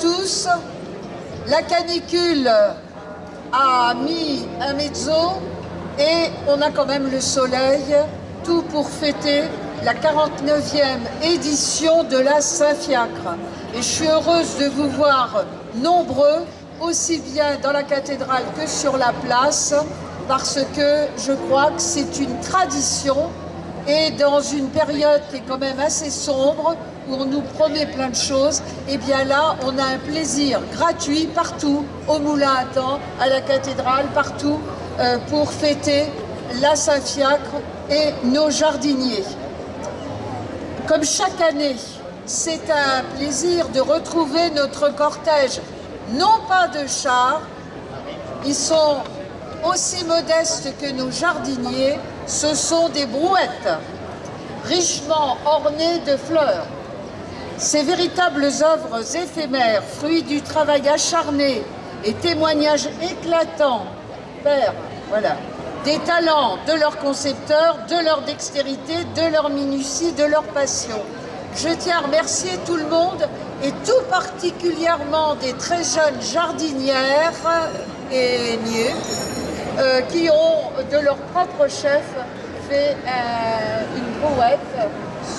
tous. La canicule a mis un mezzo et on a quand même le soleil, tout pour fêter la 49e édition de la Saint-Fiacre. Et je suis heureuse de vous voir nombreux, aussi bien dans la cathédrale que sur la place, parce que je crois que c'est une tradition et dans une période qui est quand même assez sombre, où on nous promet plein de choses, et eh bien là, on a un plaisir gratuit partout, au Moulin à Temps, à la cathédrale, partout, euh, pour fêter la Saint-Fiacre et nos jardiniers. Comme chaque année, c'est un plaisir de retrouver notre cortège, non pas de chars, ils sont aussi modestes que nos jardiniers, ce sont des brouettes, richement ornées de fleurs. Ces véritables œuvres éphémères, fruits du travail acharné et témoignages éclatants, père, voilà, des talents de leurs concepteurs, de leur dextérité, de leur minutie, de leur passion. Je tiens à remercier tout le monde et tout particulièrement des très jeunes jardinières et niais euh, qui ont de leur propre chef fait euh, une brouette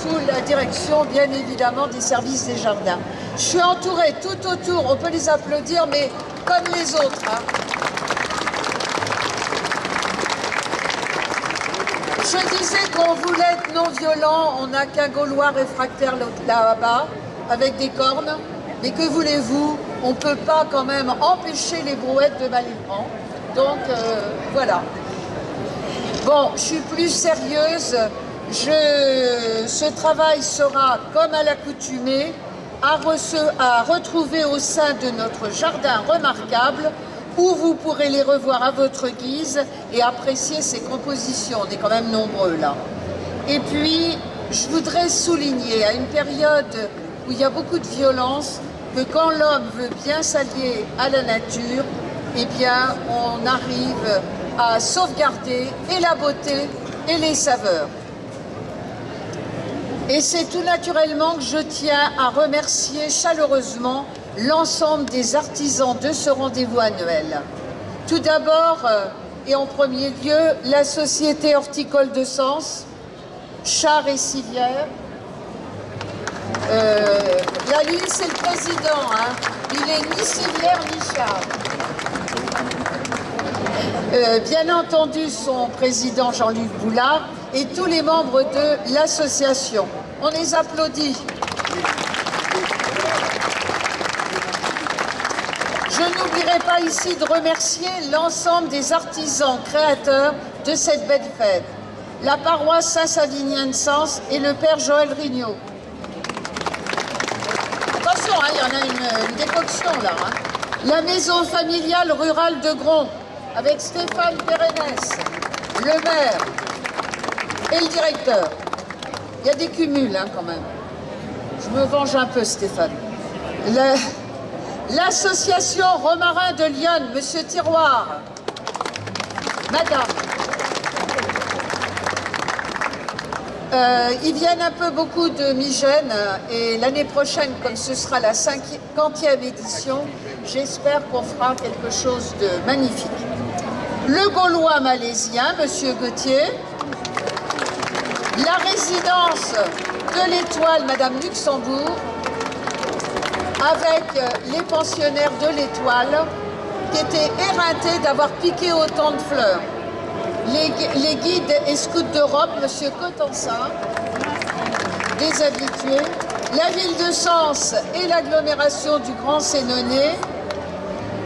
sous la direction bien évidemment des services des jardins. Je suis entourée tout autour, on peut les applaudir, mais comme les autres. Hein. Je disais qu'on voulait être non violent, on n'a qu'un Gaulois réfractaire là-bas, avec des cornes, mais que voulez-vous? On ne peut pas quand même empêcher les brouettes de mal. Donc euh, voilà. Bon, je suis plus sérieuse. Je, ce travail sera, comme à l'accoutumée, à, retrouver au sein de notre jardin remarquable où vous pourrez les revoir à votre guise et apprécier ces compositions. On est quand même nombreux là. Et puis, je voudrais souligner à une période où il y a beaucoup de violence que quand l'homme veut bien s'allier à la nature, eh bien, on arrive à sauvegarder et la beauté et les saveurs. Et c'est tout naturellement que je tiens à remercier chaleureusement l'ensemble des artisans de ce rendez-vous annuel. Tout d'abord, euh, et en premier lieu, la Société Horticole de Sens, Char et Civière. Euh, là, lui, c'est le président. Hein. Il est ni civière ni char. Euh, bien entendu son président Jean-Luc Boulard et tous les membres de l'association. On les applaudit. Je n'oublierai pas ici de remercier l'ensemble des artisans créateurs de cette belle fête, la paroisse Saint-Savinien de Sens et le Père Joël Rignot. Attention, hein, il y en a une, décoction là. Hein. La maison familiale rurale de Gron, avec Stéphane Pérenès, le maire et le directeur. Il y a des cumuls hein, quand même. Je me venge un peu, Stéphane. L'association Romarin de Lyon, Monsieur Tiroir, Madame. Euh, ils viennent un peu beaucoup de Migène et l'année prochaine, comme ce sera la cinquantième édition, j'espère qu'on fera quelque chose de magnifique le Gaulois malaisien, Monsieur Gauthier, la résidence de l'Étoile, Madame Luxembourg, avec les pensionnaires de l'Étoile, qui étaient éreintés d'avoir piqué autant de fleurs. Les, guides et scouts d'Europe, Monsieur Cotensin, des habitués, la ville de Sens et l'agglomération du Grand Sénonais,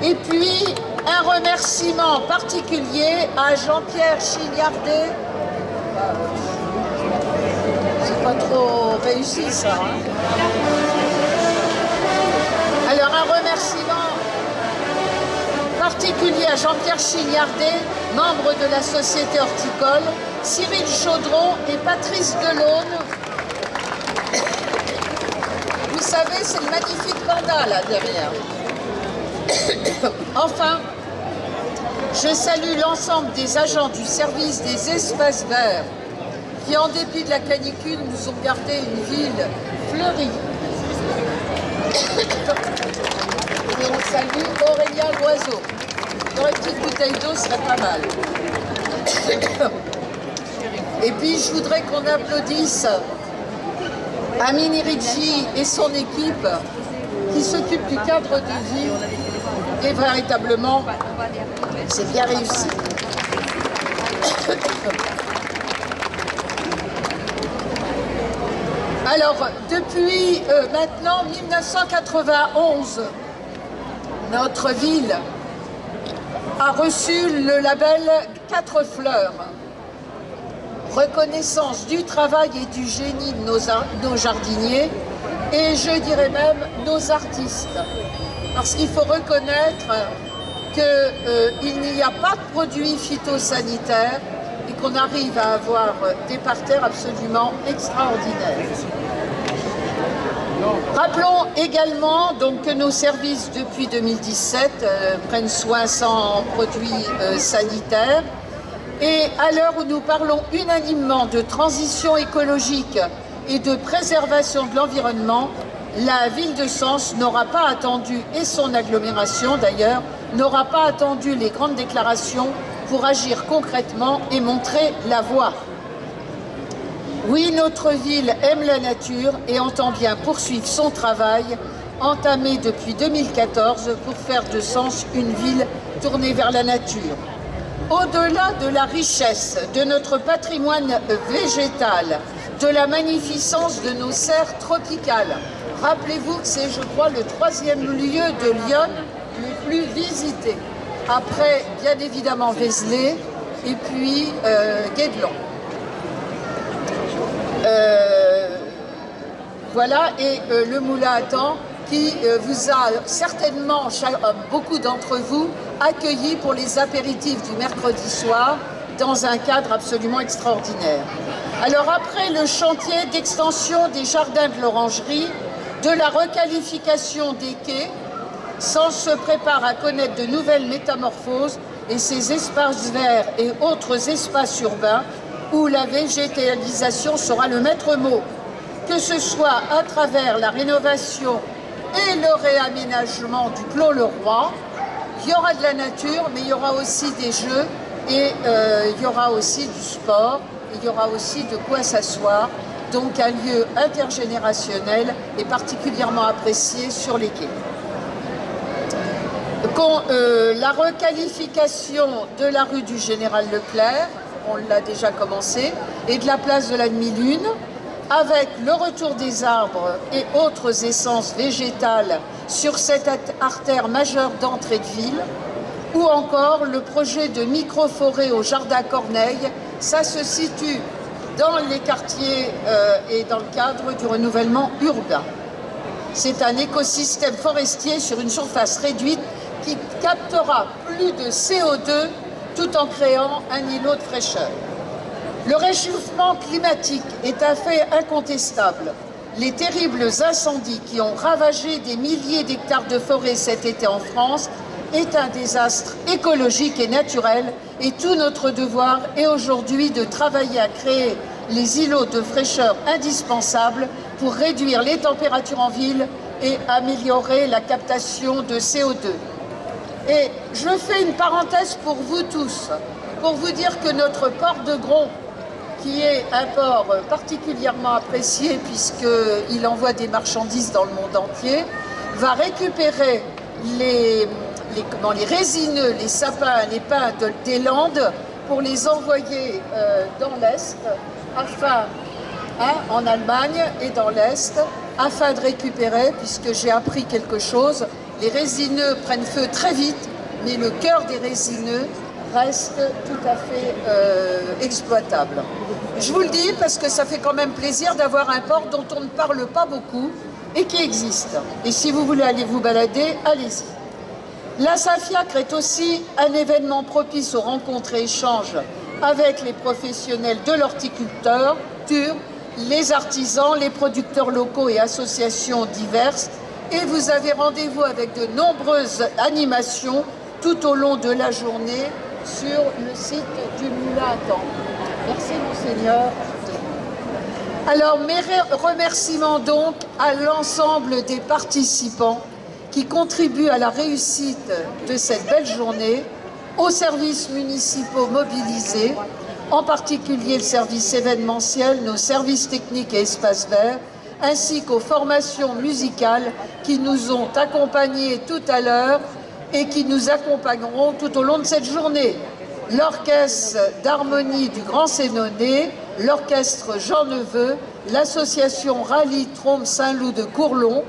et puis un remerciement particulier à Jean-Pierre Chignardet. C'est pas trop réussi ça. Hein. Alors un remerciement particulier à Jean-Pierre Chignardet, membre de la Société Horticole, Cyril Chaudron et Patrice Delaune. Vous savez, c'est le magnifique panda là derrière. enfin, je salue l'ensemble des agents du service des espaces verts qui, en dépit de la canicule, nous ont gardé une ville fleurie. Et on salue Aurélien Loiseau. Une petite bouteille d'eau serait pas mal. Et puis je voudrais qu'on applaudisse Amine Ricci et son équipe qui s'occupe du cadre de vie et véritablement c'est bien réussi. Alors, depuis euh, maintenant 1991, notre ville a reçu le label Quatre Fleurs, reconnaissance du travail et du génie de nos, jardiniers, et je dirais même nos artistes. Parce qu'il faut reconnaître qu'il euh, n'y a pas de produits phytosanitaires et qu'on arrive à avoir des parterres absolument extraordinaires. Rappelons également que nos services depuis 2017 euh, prennent soin sans produits euh, sanitaires et à l'heure où nous parlons unanimement de transition écologique et de préservation de l'environnement, la ville de Sens n'aura pas attendu, et son agglomération d'ailleurs, n'aura pas attendu les grandes déclarations pour agir concrètement et montrer la voie. Oui, notre ville aime la nature et entend bien poursuivre son travail entamé depuis 2014 pour faire de Sens une ville tournée vers la nature. Au-delà de la richesse de notre patrimoine végétal, de la magnificence de nos serres tropicales, rappelez-vous que c'est, je crois, le troisième lieu de Lyon le plus visité, après, bien évidemment, Vézelay et puis euh. Euh, voilà, et euh, le moulin à temps qui euh, vous a certainement, beaucoup d'entre vous, accueilli pour les apéritifs du mercredi soir dans un cadre absolument extraordinaire. Alors après le chantier d'extension des jardins de l'orangerie, de la requalification des quais, Sens se prépare à connaître de nouvelles métamorphoses et ces espaces verts et autres espaces urbains où la végétalisation sera le maître mot, que ce soit à travers la rénovation et le réaménagement du Clos le Roi. Il y aura de la nature, mais il y aura aussi des jeux et euh, il y aura aussi du sport, il y aura aussi de quoi s'asseoir. Donc un lieu intergénérationnel et particulièrement apprécié sur les quais. Euh, la requalification de la rue du Général Leclerc, on l'a déjà commencé, et de la place de la demi-lune, avec le retour des arbres et autres essences végétales sur cette artère majeure d'entrée de ville, ou encore le projet de micro-forêt au Jardin Corneille, ça se situe dans les quartiers euh, et dans le cadre du renouvellement urbain. C'est un écosystème forestier sur une surface réduite qui captera plus de CO2 tout en créant un îlot de fraîcheur. Le réchauffement climatique est un fait incontestable. Les terribles incendies qui ont ravagé des milliers d'hectares de forêt cet été en France est un désastre écologique et naturel et tout notre devoir est aujourd'hui de travailler à créer les îlots de fraîcheur indispensables pour réduire les températures en ville et améliorer la captation de CO2. Et je fais une parenthèse pour vous tous, pour vous dire que notre port de Gros, qui est un port particulièrement apprécié puisqu'il envoie des marchandises dans le monde entier, va récupérer les, résineux, les sapins, les pins des Landes pour les envoyer euh, dans l'Est, afin, hein, en Allemagne et dans l'Est, afin de récupérer, puisque j'ai appris quelque chose, les résineux prennent feu très vite, mais le cœur des résineux reste tout à fait euh, exploitable. Je vous le dis parce que ça fait quand même plaisir d'avoir un port dont on ne parle pas beaucoup et qui existe. Et si vous voulez aller vous balader, allez-y. La Safiacre est aussi un événement propice aux rencontres et échanges avec les professionnels de l'horticulture, les artisans, les producteurs locaux et associations diverses et vous avez rendez-vous avec de nombreuses animations tout au long de la journée sur le site du Moulin à. Merci Monseigneur. Alors, mes remerciements donc à l'ensemble des participants qui contribuent à la réussite de cette belle journée, aux services municipaux mobilisés, en particulier le service événementiel, nos services techniques et espaces verts, ainsi qu'aux formations musicales qui nous ont accompagnés tout à l'heure et qui nous accompagneront tout au long de cette journée. L'orchestre d'harmonie du Grand Sénonais, l'orchestre Jean Neveu, l'association Rallye Trompe Saint-Loup de Courlon.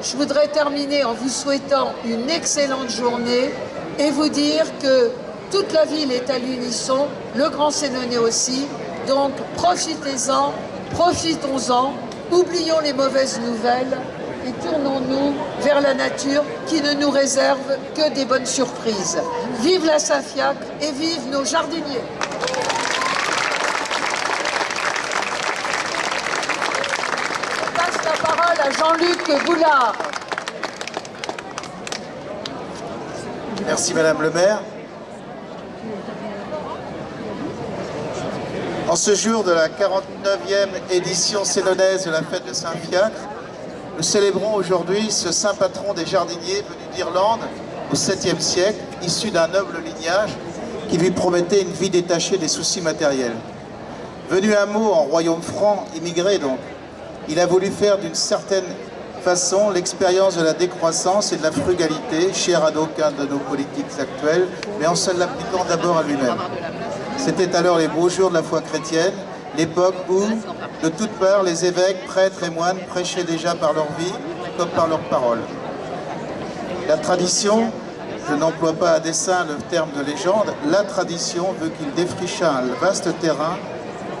Je voudrais terminer en vous souhaitant une excellente journée et vous dire que toute la ville est à l'unisson, le Grand Sénonais aussi, donc profitez-en, profitons-en, oublions les mauvaises nouvelles et tournons-nous vers la nature qui ne nous réserve que des bonnes surprises. Vive la Saint-Fiacre et vive nos jardiniers Je passe la parole à Jean-Luc Boulard. Merci Madame le maire. En ce jour de la 49e édition sénonaise de la fête de Saint-Fiacre, nous célébrons aujourd'hui ce saint patron des jardiniers venu d'Irlande au 7e siècle, issu d'un noble lignage qui lui promettait une vie détachée des soucis matériels. Venu un mot en royaume franc, immigré donc, il a voulu faire d'une certaine façon l'expérience de la décroissance et de la frugalité, chère à d'aucuns de nos politiques actuelles, mais en se l'appliquant d'abord à lui-même. C'était alors les beaux jours de la foi chrétienne, l'époque où, de toutes parts, les évêques, prêtres et moines prêchaient déjà par leur vie comme par leurs paroles. La tradition, je n'emploie pas à dessein le terme de légende, la tradition veut qu'il défricha un vaste terrain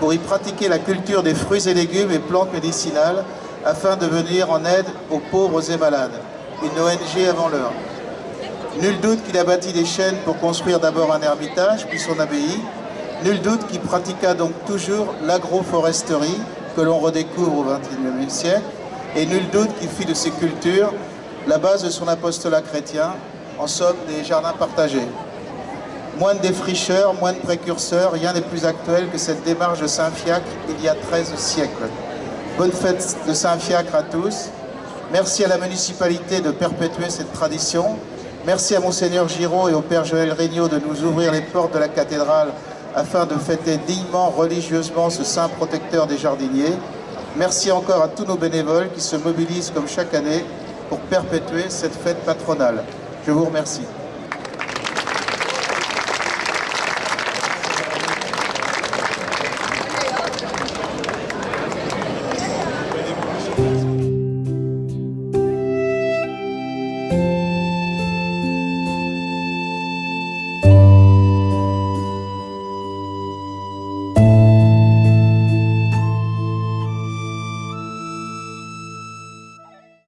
pour y pratiquer la culture des fruits et légumes et plantes médicinales afin de venir en aide aux pauvres et malades. Une ONG avant l'heure. Nul doute qu'il a bâti des chaînes pour construire d'abord un ermitage, puis son abbaye, Nul doute qu'il pratiqua donc toujours l'agroforesterie que l'on redécouvre au XXIe siècle, et nul doute qu'il fit de ces cultures la base de son apostolat chrétien, en somme des jardins partagés. Moins de défricheurs, moins de précurseurs, rien n'est plus actuel que cette démarche de Saint-Fiacre il y a 13 siècles. Bonne fête de Saint-Fiacre à tous. Merci à la municipalité de perpétuer cette tradition. Merci à Monseigneur Giraud et au Père Joël Regnault de nous ouvrir les portes de la cathédrale afin de fêter dignement, religieusement ce saint protecteur des jardiniers. Merci encore à tous nos bénévoles qui se mobilisent comme chaque année pour perpétuer cette fête patronale. Je vous remercie.